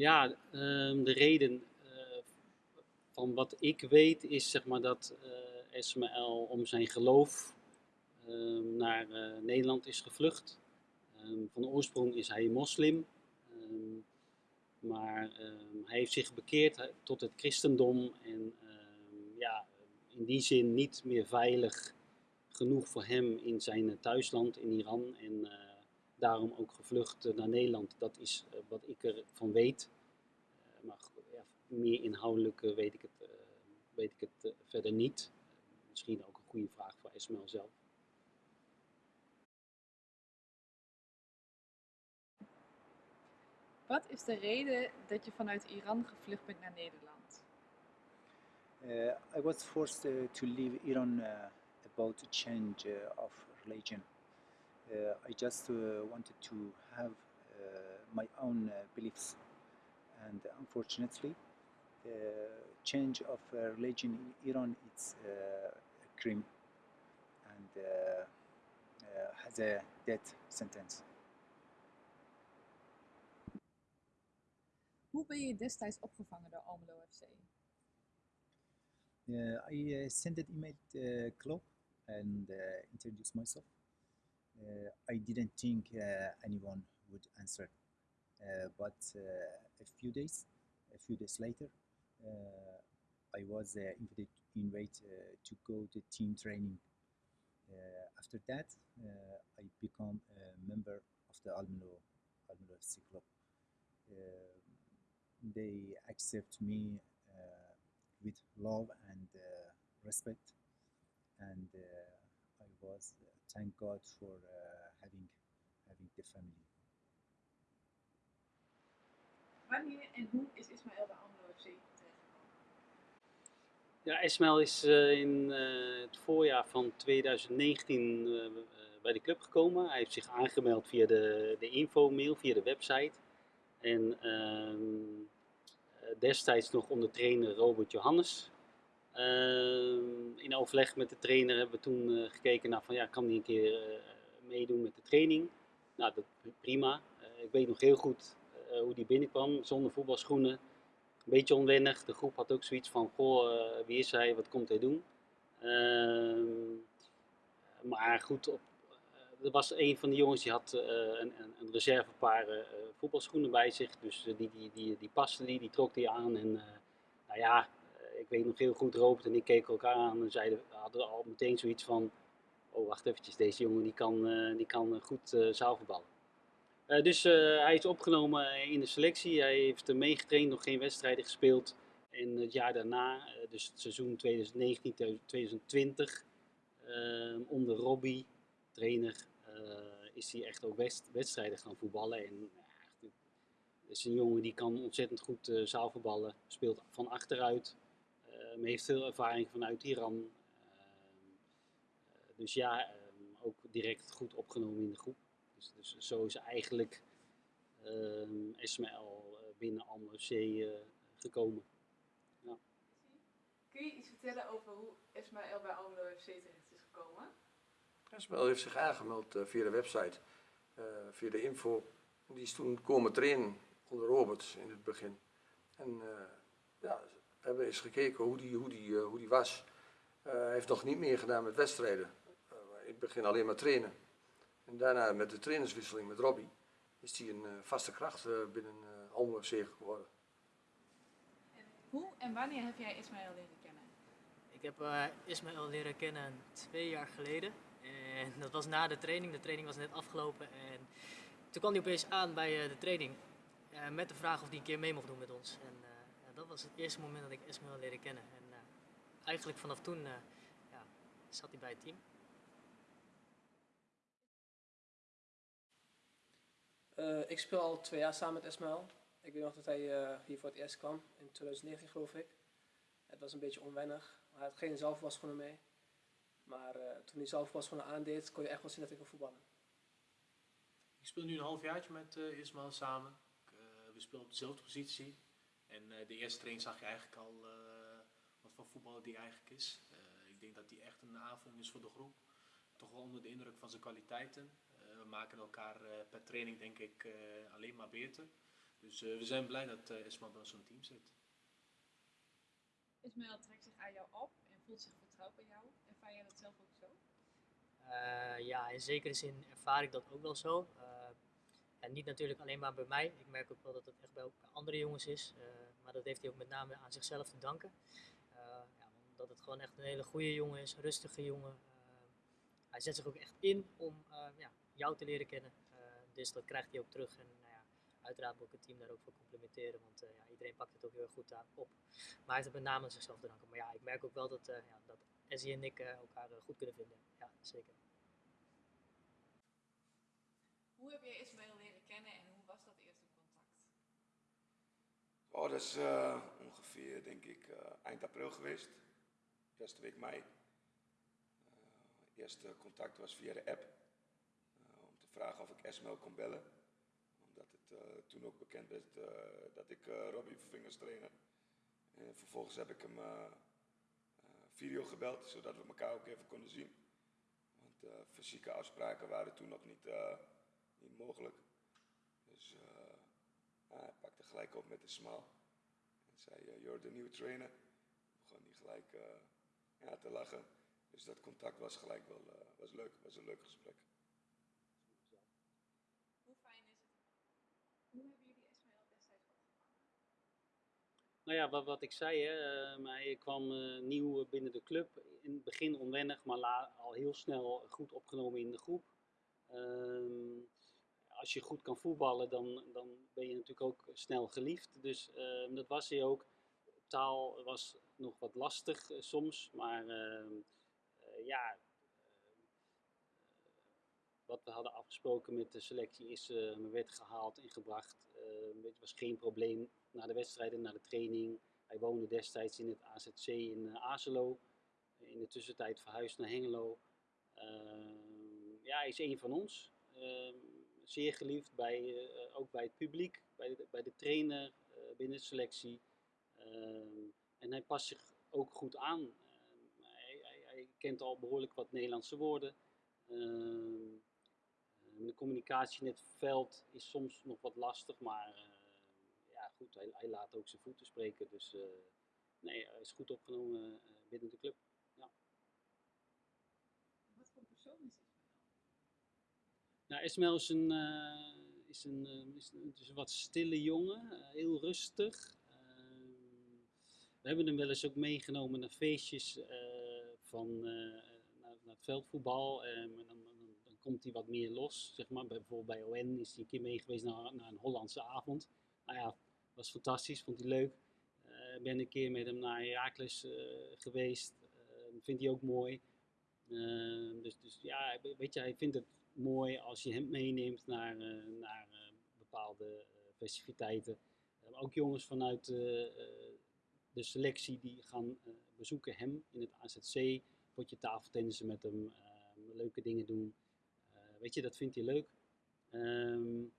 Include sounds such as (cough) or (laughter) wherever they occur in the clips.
Ja, ehm, de reden eh, van wat ik weet is zeg maar dat eh Ismaël om zijn geloof ehm, naar eh, Nederland is gevlucht. Ehm, van oorsprong is hij moslim, maar hij heeft zich bekeerd tot het christendom en ja, in die zin niet meer veilig genoeg voor hem in zijn thuisland in Iran en daarom ook gevlucht eh, naar Nederland. Dat is eh, wat ik ervan weet. Eh, maar ja, meer inhoudelijk weet ik het, eh, weet ik het verder niet. Misschien ook een goede vraag voor Ismail zelf. Wat is de reden dat je vanuit Iran gevlucht bent naar Nederland? Uh, I was forced uh, to leave Iran uh, about the change uh, of religion. Uh, I just uh, wanted to have uh, my own uh, beliefs, and unfortunately, the change of uh, religion in Iran it's uh, a crime and uh, uh, has a death sentence. Hoe ben je destijds opgevangen door Almelo FC? Uh, I uh, sent an email to uh, club and uh, introduced myself. Uh, I didn't think uh, anyone would answer, uh, but a few days, a few days later, I was invited, invited to go to team training. After that, I become a member of the Almelo Almelo FC club. They accept me with love and uh, respect. And uh, was uh, thank God for uh, having having the family. Wanneer en hoe is Ismaël FC terechtgekomen? Ja, Ismail is eh, in eh, het voorjaar van 2019 eh, bij de club gekomen. Hij heeft zich aangemeld via de, de info-mail, via de website. En ehm, eh, destijds nog onder trainer Robert Johannes. Ehm, in overleg met de trainer hebben we toen eh, gekeken naar van ja, kan hij een keer eh, meedoen met de training? Nou, dat prima. Eh, ik weet nog heel goed hoe die binnenkwam, zonder voetbalschoenen een beetje onwennig. De groep had ook zoiets van, goh, wie is hij, wat komt hij doen? Ehm, maar goed, op, er was een van de jongens die had een, een, reservepaar voetbalschoenen bij zich. Dus die, die, die, die paste die, die trok die aan. En nou ja, ik weet nog heel goed, Robert en ik keken elkaar aan en zeiden, hadden al meteen zoiets van, oh wacht eventjes, deze jongen die kan, eh, die kan goed eh zaalvoetballen. Eh, dus eh, hij is opgenomen in de selectie. Hij heeft meegetraind, nog geen wedstrijden gespeeld. En het jaar daarna, eh, dus het seizoen 2019-2020, eh, onder Robbie, trainer, eh, is hij echt ook wedstrijden gaan voetballen. En het is een jongen die kan ontzettend goed eh, zaalvoetballen, speelt van achteruit, eh, heeft veel ervaring vanuit Iran. Ehm, eh, dus ja, ehm, ook direct goed opgenomen in de groep. Dus, dus zo is eigenlijk ehm Ismaël eh, binnen Almelo C eh, gekomen. Kun je iets vertellen over hoe Ismaël bij Almelo FC terecht is gekomen? Ismaël heeft zich aangemeld eh, via de website, eh, via de info. Die is toen komen trainen onder Robert in het begin. En eh, ja, hebben eens gekeken hoe die, hoe die, eh, hoe die was. Eh, hij heeft nog niet meer gedaan met wedstrijden. Eh, in het begin alleen maar trainen. En daarna met de trainerswisseling met Robbie is hij een eh, vaste kracht eh, binnen uh, Almelo FC geworden. Hoe en wanneer heb jij Ismaël leren kennen? Ik heb eh, Ismaël leren kennen twee jaar geleden. En dat was na de training. De training was net afgelopen. En toen kwam hij opeens aan bij eh, de training. eh, met de vraag of hij een keer mee mocht doen met ons. En dat was het eerste moment dat ik Ismaël leren kennen. En eh, eigenlijk vanaf toen eh, ja, zat hij bij het team. Eh, ik speel al twee jaar samen met Ismaël. Ik weet nog dat hij eh, hier voor het eerst kwam, in 2019 geloof ik. Het was een beetje onwennig. Hij had geen zaalvoetbalschoenen mee. Maar eh, toen hij zaalvoetbalschoenen aandeed, kon je echt wel zien dat hij kon voetballen. Ik speel nu een halfjaartje met eh Ismaël samen. Ik, eh, we spelen op dezelfde positie. En eh, de eerste training zag je eigenlijk al eh, wat voor voetballer die eigenlijk is. Eh, ik denk dat hij echt een aanvulling is voor de groep. Toch wel onder de indruk van zijn kwaliteiten. Eh, we maken elkaar eh, per training denk ik eh, alleen maar beter. Dus eh, we zijn blij dat uh, Ismael bij zo'n team zit. Ismaël trekt zich aan jou op en voelt zich vertrouwd bij jou. Ervaar jij dat zelf ook zo? Uh, ja, in zekere zin ervaar ik dat ook wel zo. Uh, en niet natuurlijk alleen maar bij mij. Ik merk ook wel dat het echt bij, andere jongens is. Uh, maar dat heeft hij ook met name aan zichzelf te danken. ja, omdat het gewoon echt een hele goede jongen is, rustige jongen. hij zet zich ook echt in om ja, jou te leren kennen. dus dat krijgt hij ook terug. En nou ja, uiteraard moet ik het team daar ook voor complimenteren. Want ja, iedereen pakt het ook heel erg goed aan op. Maar hij heeft het met name aan zichzelf te danken. Maar ja, ik merk ook wel dat, ja, dat en ik elkaar goed kunnen vinden. Ja, zeker. Hoe heb je Ismaël leren kennen en hoe was dat eerste contact? Oh, dat is uh, ongeveer, denk ik, uh, eind april geweest. Eerste week mei. Uh, eerste contact was via de app. om te vragen of ik Esmel kon bellen. Omdat het toen ook bekend werd dat ik Robbie Vingers trainen. En vervolgens heb ik hem video gebeld, zodat we elkaar ook even konden zien. Want fysieke afspraken waren toen nog niet niet mogelijk. Dus uh, hij pakte gelijk op met een smile. En zei, uh, you're the new trainer. Begon hij gelijk uh, ja, te lachen. Dus dat contact was gelijk wel was leuk. was een leuk gesprek. Hoe fijn is het? Hoe hebben jullie Ismaël destijds opgevangen? Nou ja, wat, wat ik zei, hè, maar ik kwam nieuw binnen de club. In het begin onwennig, maar la, al heel snel goed opgenomen in de groep. Ehm, als je goed kan voetballen, dan, dan ben je natuurlijk ook snel geliefd. Dus uh, dat was hij ook. Taal was nog wat lastig uh, soms, maar uh, ja, wat we hadden afgesproken met de selectie is, me werd gehaald en gebracht. het was geen probleem na de wedstrijden, na de training. Hij woonde destijds in het AZC in Azelo. In de tussentijd verhuisd naar Hengelo. ja, hij is een van ons zeer geliefd, bij, uh, ook bij het publiek, bij de, bij de trainer, uh, binnen de selectie. Uh, en hij past zich ook goed aan. Ehm, hij, hij, hij, kent al behoorlijk wat Nederlandse woorden. Ehm, de communicatie in het veld is soms nog wat lastig, maar ja, goed, hij, hij, laat ook zijn voeten spreken. Dus nee, hij is goed opgenomen binnen de club. Ja. Wat voor persoon is het? Nou, is een, uh, is een, uh, is een, wat stille jongen, uh, heel rustig. we hebben hem wel eens ook meegenomen naar feestjes van, naar, naar, het veldvoetbal. en dan, dan, komt hij wat meer los, zeg maar. Bijvoorbeeld bij ON is hij een keer mee geweest naar, naar een Hollandse avond. Nou ja, was fantastisch, vond hij leuk. Ik ben een keer met hem naar Herakles geweest, vindt hij ook mooi. dus, dus ja, weet je, hij vindt het mooi als je hem meeneemt naar, uh, naar uh, bepaalde uh, festiviteiten. ook jongens vanuit de selectie die gaan bezoeken hem in het AZC. Potje tafeltennissen met hem, leuke dingen doen. weet je, dat vindt hij leuk. Um,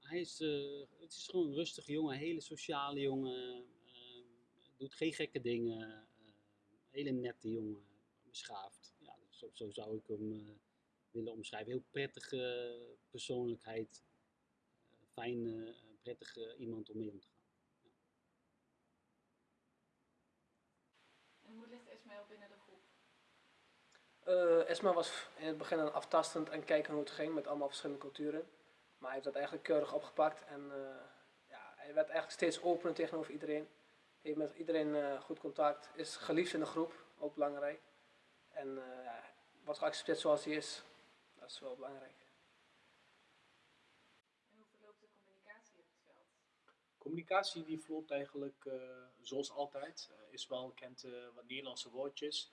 hij is, het is gewoon een rustige jongen, hele sociale jongen. doet geen gekke dingen. hele nette jongen, beschaafd. Ja, zo zou ik hem willen omschrijven. Heel prettige persoonlijkheid, uh, fijne, prettige iemand om mee om te gaan. Ja. En hoe ligt Esmael binnen de groep? Uh, Esma was in het begin een aftastend en kijken hoe het ging met allemaal verschillende culturen. Maar hij heeft dat eigenlijk keurig opgepakt en uh, ja, hij werd eigenlijk steeds opener tegenover iedereen. Heeft met iedereen uh, goed contact, is geliefd in de groep, ook belangrijk. En ja, wordt geaccepteerd zoals hij is. Dat is wel belangrijk. En hoe verloopt de communicatie op het veld? Communicatie die verloopt eigenlijk uh, zoals altijd. Uh, Ismael kent uh, wat Nederlandse woordjes.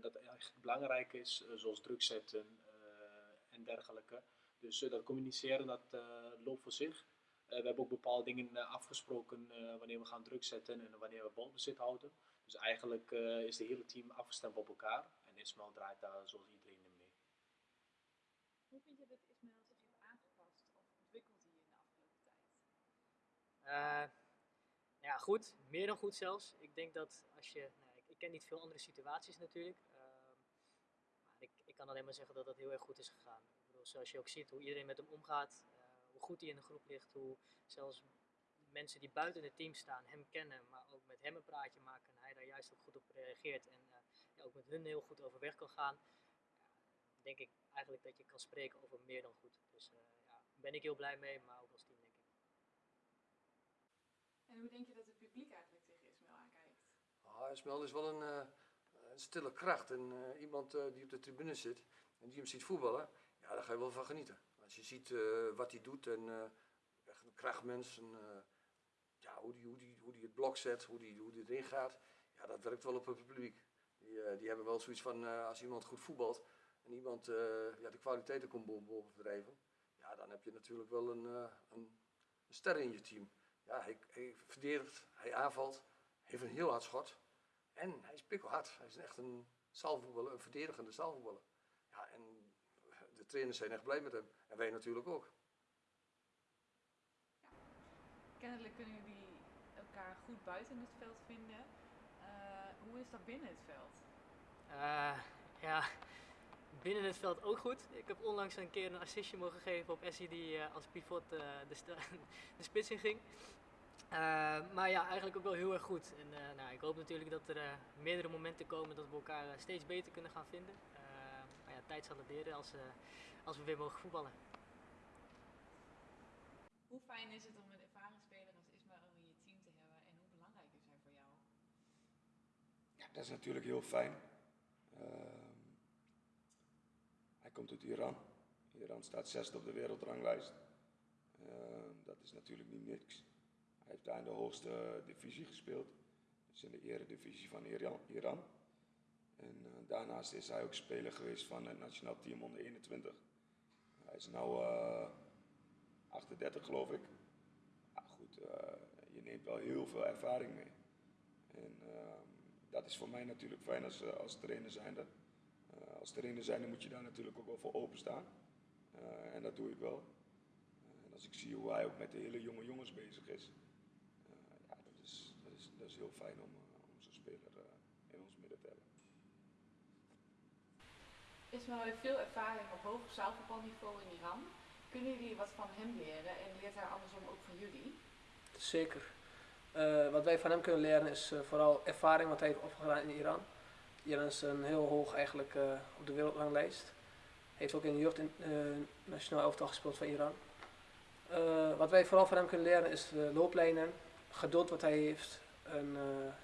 dat eigenlijk belangrijk is, zoals druk zetten en dergelijke. Dus dat communiceren dat loopt voor zich. we hebben ook bepaalde dingen afgesproken wanneer we gaan druk zetten en wanneer we balbezit houden. Dus eigenlijk is het hele team afgestemd op elkaar. En Ismael draait daar zoals iedereen. Hoe vind je dat Ismaël zich heeft aangepast of ontwikkeld hij in de afgelopen tijd? Uh, ja, goed. Meer dan goed zelfs. Ik denk dat als je... Nou, ik, ken niet veel andere situaties natuurlijk. Uh, maar ik, ik, kan alleen maar zeggen dat dat heel erg goed is gegaan. Ik bedoel, zoals je ook ziet hoe iedereen met hem omgaat. Uh, hoe goed hij in de groep ligt. Hoe zelfs mensen die buiten het team staan hem kennen, maar ook met hem een praatje maken en hij daar juist ook goed op reageert en eh, ook met hun heel goed overweg kan gaan, denk ik eigenlijk dat je kan spreken over meer dan goed. Dus eh, ja, ben ik heel blij mee, maar ook als team denk ik. En hoe denk je dat het publiek eigenlijk tegen Ismail aankijkt? Ah, Ismael is wel een, eh, een stille kracht en eh, iemand eh, die op de tribune zit en die hem ziet voetballen, ja, daar ga je wel van genieten. Als je ziet eh, wat hij doet en eh, echt een krachtmens, en, eh, ja, hoe die, hoe, die, hoe die het blok zet, hoe die, hoe die erin gaat, ja, dat werkt wel op het publiek. Die, die hebben wel zoiets van, eh, als iemand goed voetbalt en iemand eh, ja, de kwaliteiten komt boven, boven verdrijven, ja, dan heb je natuurlijk wel een, eh, een, een ster in je team. Ja, hij, hij verdedigt, hij aanvalt, heeft een heel hard schot. En hij is pikkelhard. Hij is echt een zaalvoetballer, een verdedigende zaalvoetballer. Ja, en de trainers zijn echt blij met hem. En wij natuurlijk ook. Kennelijk kunnen jullie elkaar goed buiten het veld vinden. Eh, hoe is dat binnen het veld? Eh, ja, binnen het veld ook goed. Ik heb onlangs een keer een assistje mogen geven op Essie die eh, als pivot eh, de, (laughs) de spits in ging. Eh, maar ja, eigenlijk ook wel heel erg goed. En eh, nou, ik hoop natuurlijk dat er eh, meerdere momenten komen dat we elkaar steeds beter kunnen gaan vinden. Eh, maar ja, tijd zal het leren als, eh, als we weer mogen voetballen. Hoe fijn is het om een ervaringsspeler als Ismail in je team te hebben en hoe belangrijk is hij voor jou? Ja, dat is natuurlijk heel fijn. Komt uit Iran. Iran staat zesde op de wereldranglijst. Ehm, dat is natuurlijk niet niks. Hij heeft daar in de hoogste divisie gespeeld. Dus in de eredivisie van Iran. En eh, daarnaast is hij ook speler geweest van het nationaal team onder 21. Hij is nu 38 geloof ik. Ja, goed, eh, je neemt wel heel veel ervaring mee. En ehm, dat is voor mij natuurlijk fijn als, eh, als trainer zijnde. Als trainer zijnde moet je daar natuurlijk ook wel voor openstaan. Eh en dat doe ik wel. Eh, en als ik zie hoe hij ook met de hele jonge jongens bezig is. eh, ja, dat is, dat, is, dat is heel fijn om, om zo'n speler eh, in ons midden te hebben. Ismail heeft veel ervaring op hoog zaalvoetbalniveau in Iran. Kunnen jullie wat van hem leren en leert hij andersom ook van jullie? Zeker. Eh, wat wij van hem kunnen leren is vooral ervaring wat hij heeft opgedaan in Iran. Iran is een heel hoog eigenlijk eh, op de wereldranglijst. Heeft ook in de jeugd in, eh, elftal gespeeld van Iran. Eh, wat wij vooral van hem kunnen leren is de looplijnen, geduld wat hij heeft.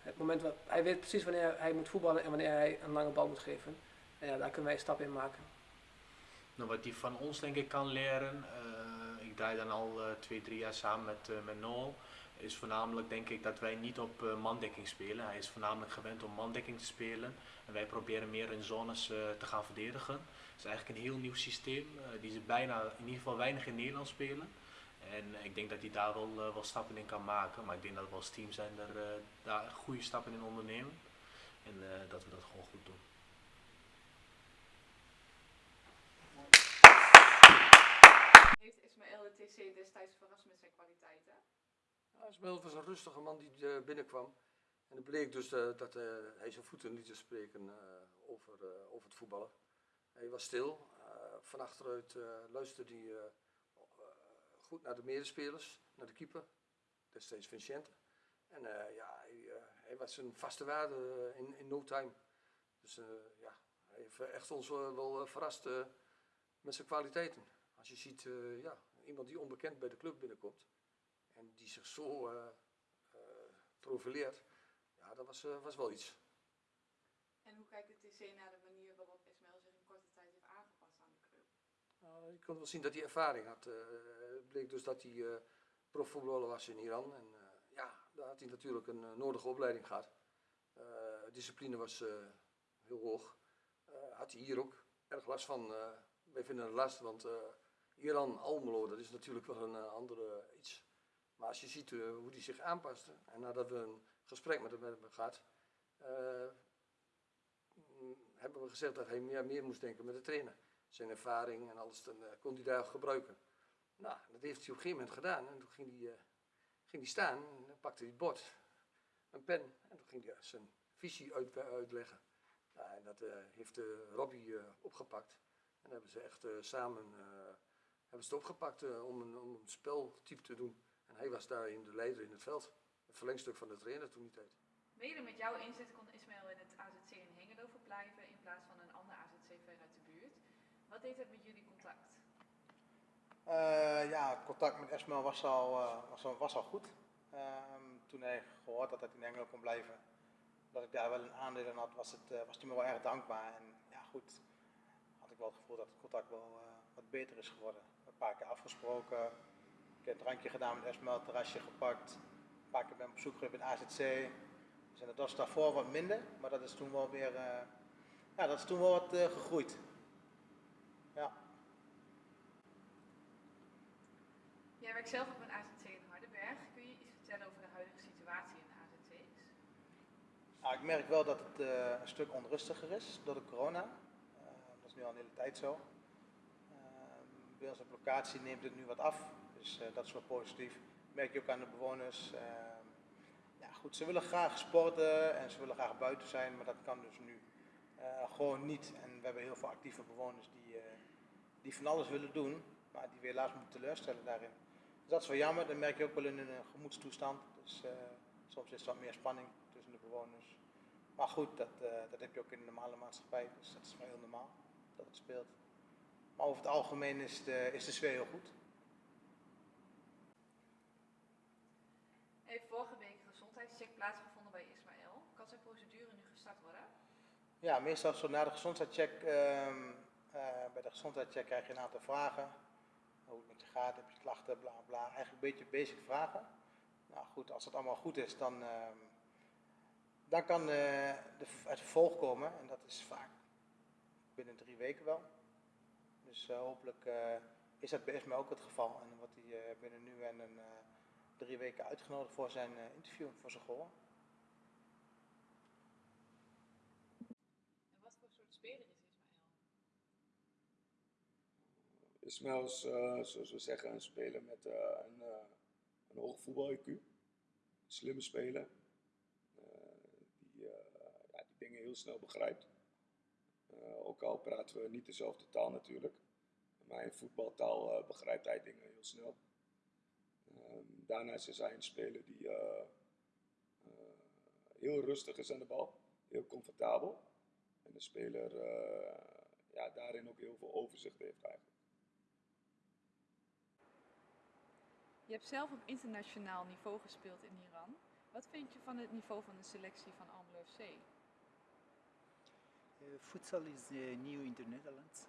Het moment wat, hij weet precies wanneer hij moet voetballen en wanneer hij een lange bal moet geven. En ja, daar kunnen wij een stap in maken. Nou, wat hij van ons denk ik kan leren, ik draai dan al twee, drie jaar samen met, met Noel, is voornamelijk denk ik dat wij niet op eh, mandekking spelen. Hij is voornamelijk gewend om mandekking te spelen en wij proberen meer in zones eh, te gaan verdedigen. Het is eigenlijk een heel nieuw systeem, eh, die ze bijna in ieder geval weinig in Nederland spelen. En ik denk dat hij daar wel, wel stappen in kan maken, maar ik denk dat we als team zijn er daar goede stappen in ondernemen en dat we dat gewoon goed doen. Heeft Ismail de TC destijds verrast met zijn kwaliteiten? Ja, Ismael was een rustige man die eh, binnenkwam. En het bleek dus eh, dat eh, hij zijn voeten liet spreken over, over het voetballen. Hij was stil. van achteruit luisterde hij goed naar de medespelers, naar de keeper. Destijds Vincente. En ja, hij, hij was een vaste waarde in, in no time. Dus ja, hij heeft echt ons wel, verrast met zijn kwaliteiten. Als je ziet, ja, iemand die onbekend bij de club binnenkomt. En die zich zo eh, eh, profileert, ja, dat was, eh, was wel iets. En hoe kijkt de TC naar de manier waarop Ismail zich in korte tijd heeft aangepast aan de club? Nou, je kon wel zien dat hij ervaring had. Het bleek dus dat hij eh profvoetballer was in Iran. En ja, daar had hij natuurlijk een nodige opleiding gehad. Eh, discipline was heel hoog. Had hij hier ook erg last van. eh, wij vinden het last, want Iran, Almelo, dat is natuurlijk wel een andere iets. Maar als je ziet eh, hoe hij zich aanpaste, en nadat we een gesprek met hem hebben gehad, eh, hebben we gezegd dat hij meer, meer moest denken met de trainer. Zijn ervaring en alles, dan eh, kon hij daar gebruiken. Nou, dat heeft hij op een gegeven moment gedaan. En toen ging hij, ging hij staan en pakte hij het bord, een pen, en toen ging hij zijn visie uit, uitleggen. Nou, en dat heeft Robbie opgepakt. En hebben ze echt samen hebben ze het opgepakt om, een, om een speltype te doen. En hij was daarin de leider in het veld. Het verlengstuk van de trainer toen die tijd. Mede met jouw inzet kon Ismaël in het AZC in Hengelo verblijven in plaats van een ander AZC ver uit de buurt. Wat deed het met jullie contact? Eh, ja, contact met Esmail was al, eh, was al, was al goed. Ehm, toen hij gehoord dat hij in Engeland kon blijven, dat ik daar wel een aandeel in had, was, het, eh, was hij me wel erg dankbaar. En ja, goed, had ik wel het gevoel dat het contact wel eh, wat beter is geworden. Een paar keer afgesproken, ik heb een drankje gedaan met Esmail, terrasje gepakt. Een paar keer ben ik op bezoek geweest bij het AZC. Dus en dat was daarvoor wat minder, maar dat is toen wel weer, eh, ja, dat is toen wel wat eh, gegroeid. Ja. Jij werkt zelf op een AZC in Hardenberg. Kun je iets vertellen over de huidige situatie in de AZC's? Nou, ik merk wel dat het eh, een stuk onrustiger is door de corona. Dat is nu al een hele tijd zo. Bij op locatie neemt het nu wat af, dus eh, dat is wel positief. merk je ook aan de bewoners. Ehm, goed, ze willen graag sporten en ze willen graag buiten zijn, maar dat kan dus nu eh, gewoon niet. En we hebben heel veel actieve bewoners die, eh, die van alles willen doen, maar die we helaas moeten teleurstellen daarin. Dus dat is wel jammer, dat merk je ook wel in een gemoedstoestand. Dus soms is er wat meer spanning tussen de bewoners. Maar goed, dat, dat heb je ook in de normale maatschappij, dus dat is wel heel normaal dat het speelt. Maar over het algemeen is de, is de sfeer heel goed. Heeft vorige week een gezondheidscheck plaatsgevonden bij Ismaël. Kan zijn procedure nu gestart worden? Ja, meestal zo na de gezondheidscheck, ehm, eh, bij de gezondheidscheck krijg je een aantal vragen. Hoe het met je gaat, heb je klachten, bla bla. Eigenlijk een beetje basic vragen. Nou goed, als dat allemaal goed is, dan, ehm, dan kan eh, de, het vervolg komen. En dat is vaak binnen drie weken wel. Dus eh, hopelijk eh, is dat bij Esme ook het geval. En wordt hij eh, binnen nu en een, eh, drie weken uitgenodigd voor zijn eh, interview, voor zijn gehoor. En wat voor soort speler is Ismaël? Is, eh, zoals we zeggen, een speler met eh, een, uh, een hoog voetbal-IQ. Een slimme speler. Uh, die, uh, ja, die dingen heel snel begrijpt. ook al praten we niet dezelfde taal natuurlijk. Maar in voetbaltaal begrijpt hij dingen heel snel. Ehm, daarnaast is hij een speler die heel rustig is aan de bal. Heel comfortabel. En een speler ja, daarin ook heel veel overzicht heeft eigenlijk. Je hebt zelf op internationaal niveau gespeeld in Iran. Wat vind je van het niveau van de selectie van Almelo FC? Uh, futsal is uh, new in the Netherlands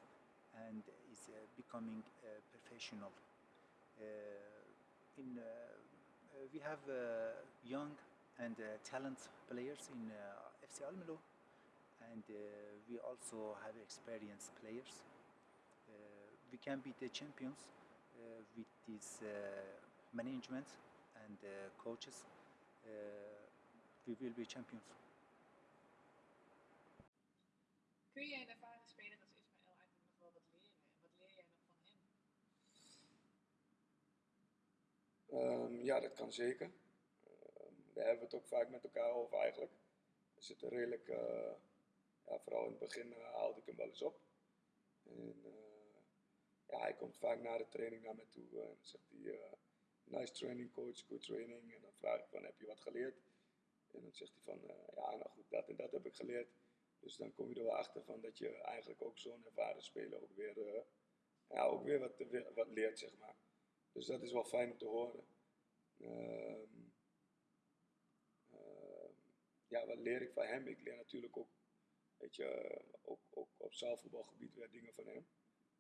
and is uh, becoming uh, professional. Uh, in, uh, uh, we have uh, young and uh, talent players in FC Almelo and we also have experienced players. We can be the champions with this management and coaches. We will be champions. Um, ja, dat kan zeker. Daar hebben we het ook vaak met elkaar over eigenlijk. We zitten redelijk, uh, ja, vooral in het begin uh, haalde ik hem wel eens op. En uh, ja, hij komt vaak na de training naar me toe en zegt hij, nice training coach, good training. En dan vraag ik van, heb je wat geleerd? En dan zegt hij van, ja, nou goed, dat en dat heb ik geleerd. Dus dan kom je er wel achter van dat je eigenlijk ook zo'n ervaren speler ook weer, ja, ook weer wat, wat leert, zeg maar. Dus dat is wel fijn om te horen. Uh, uh, ja, wat leer ik van hem? Ik leer natuurlijk ook, weet je, ook, op zaalvoetbalgebied weer dingen van hem.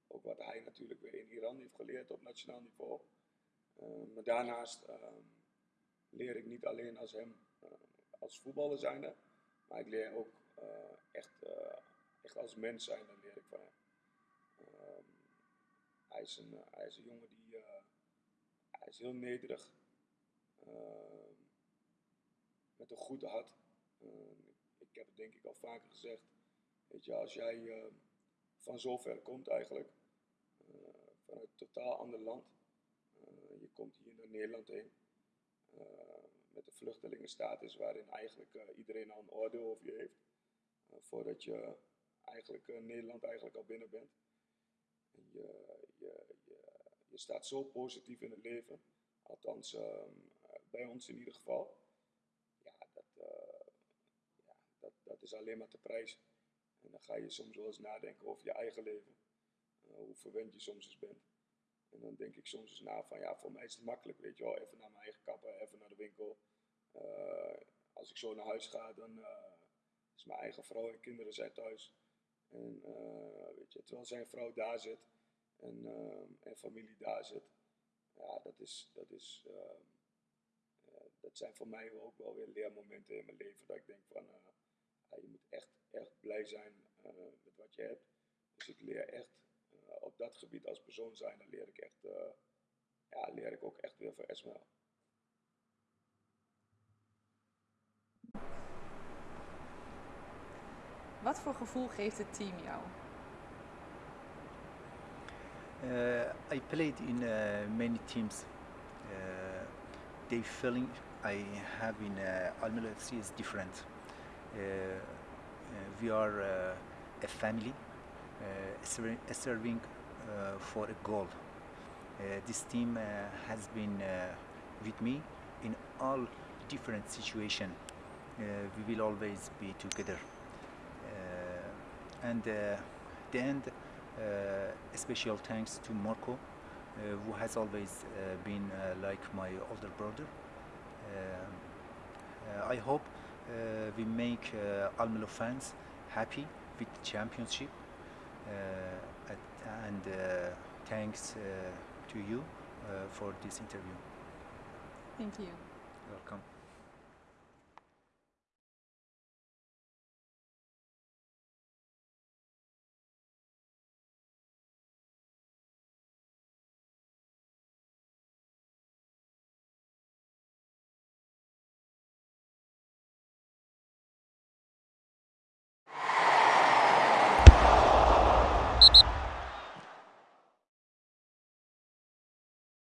Ook wat hij natuurlijk weer in Iran heeft geleerd op nationaal niveau. Uh, maar daarnaast ehm, leer ik niet alleen als hem eh, als voetballer zijnde, maar ik leer ook eh, echt, eh, echt als mens zijnde leer ik van hem. Ehm, hij, is een, hij is een jongen die hij is heel nederig. Uh, met een goed hart. Uh, ik heb het denk ik al vaker gezegd. Weet je, als jij uh, van zover komt eigenlijk, vanuit een totaal ander land. je komt hier naar Nederland heen. met een vluchtelingenstatus waarin eigenlijk iedereen al een oordeel over je heeft. voordat je eigenlijk Nederland eigenlijk al binnen bent. En je, je, staat zo positief in het leven. Althans, ehm, eh, bij ons in ieder geval. Ja, dat, eh, ja dat, dat is alleen maar te prijzen. En dan ga je soms wel eens nadenken over je eigen leven. Eh, hoe verwend je soms eens bent. En dan denk ik soms eens na van ja, voor mij is het makkelijk, weet je wel. Even naar mijn eigen kapper, even naar de winkel. Eh, als ik zo naar huis ga, dan is mijn eigen vrouw en kinderen zijn thuis. En weet je, terwijl zijn vrouw daar zit en, eh, en familie daar zit. Ja, dat, is, dat, is, eh, eh, dat zijn voor mij ook wel weer leermomenten in mijn leven. Dat ik denk van, eh, je moet echt, echt blij zijn eh, met wat je hebt. Dus ik leer echt op dat gebied als persoon zijn, dan leer ik echt, ja, leer ik ook echt weer van Esmel. Wat voor gevoel geeft het team jou? Uh, I played in uh, many teams. Uh, the feeling I have in uh, Almelo FC is different. Uh, uh, we are uh, a family ser- serving uh, for a goal. This team has been with me in all different situations. We will always be together. And the end, special thanks to Marco, uh, who has always uh, been uh, like my older brother. Um, uh, I hope uh, we make uh, Almelo fans happy with the championship. Uh, at- and uh, thanks uh, to you uh, for this interview. Thank you. Welcome.